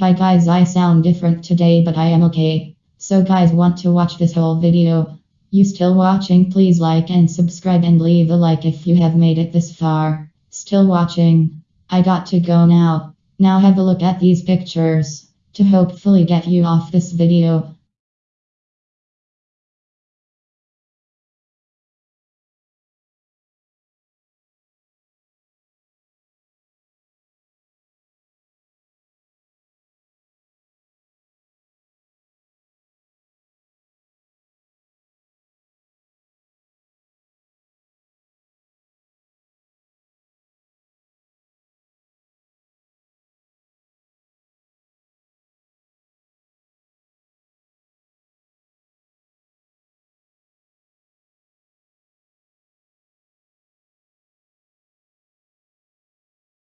Hi guys, I sound different today, but I am okay. So guys, want to watch this whole video? You still watching? Please like and subscribe and leave a like if you have made it this far. Still watching? I got to go now. Now have a look at these pictures to hopefully get you off this video.